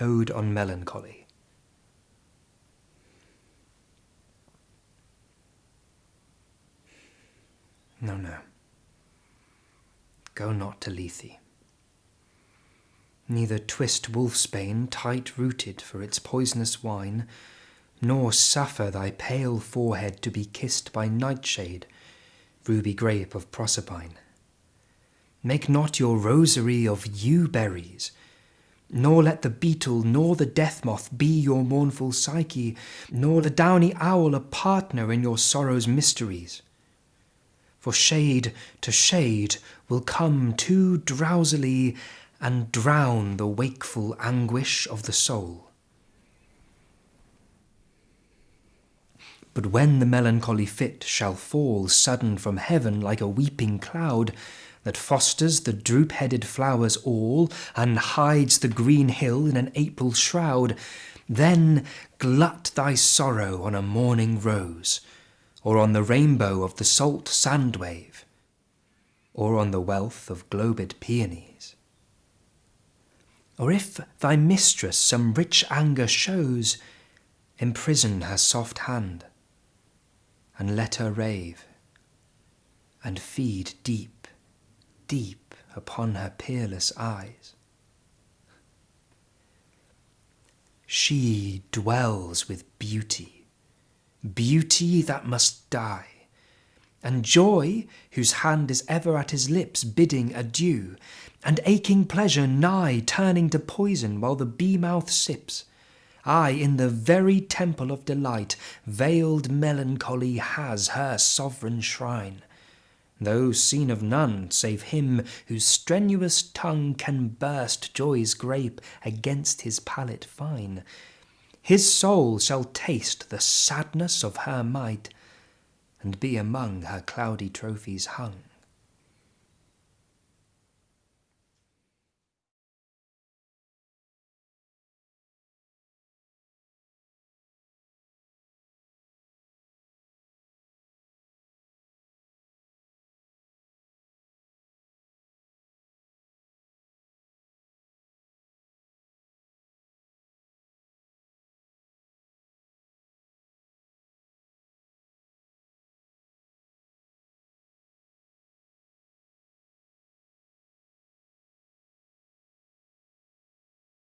Ode on Melancholy. No, no. Go not to Lethe. Neither twist wolfsbane tight rooted for its poisonous wine, nor suffer thy pale forehead to be kissed by nightshade, ruby grape of Proserpine. Make not your rosary of yew berries, nor let the beetle nor the death moth be your mournful Psyche, nor the downy owl a partner in your sorrow's mysteries. For shade to shade will come too drowsily and drown the wakeful anguish of the soul. But when the melancholy fit shall fall sudden from heaven like a weeping cloud, that fosters the droop-headed flowers all, and hides the green hill in an April shroud, then glut thy sorrow on a morning rose, or on the rainbow of the salt sand wave, or on the wealth of globed peonies. Or if thy mistress some rich anger shows, imprison her soft hand, and let her rave, and feed deep, deep upon her peerless eyes. She dwells with beauty, beauty that must die, and joy whose hand is ever at his lips bidding adieu, and aching pleasure nigh turning to poison while the bee mouth sips. Ay, in the very temple of delight, veiled melancholy has her sovereign shrine, though seen of none save him whose strenuous tongue can burst joy's grape against his palate fine. His soul shall taste the sadness of her might, and be among her cloudy trophies hung.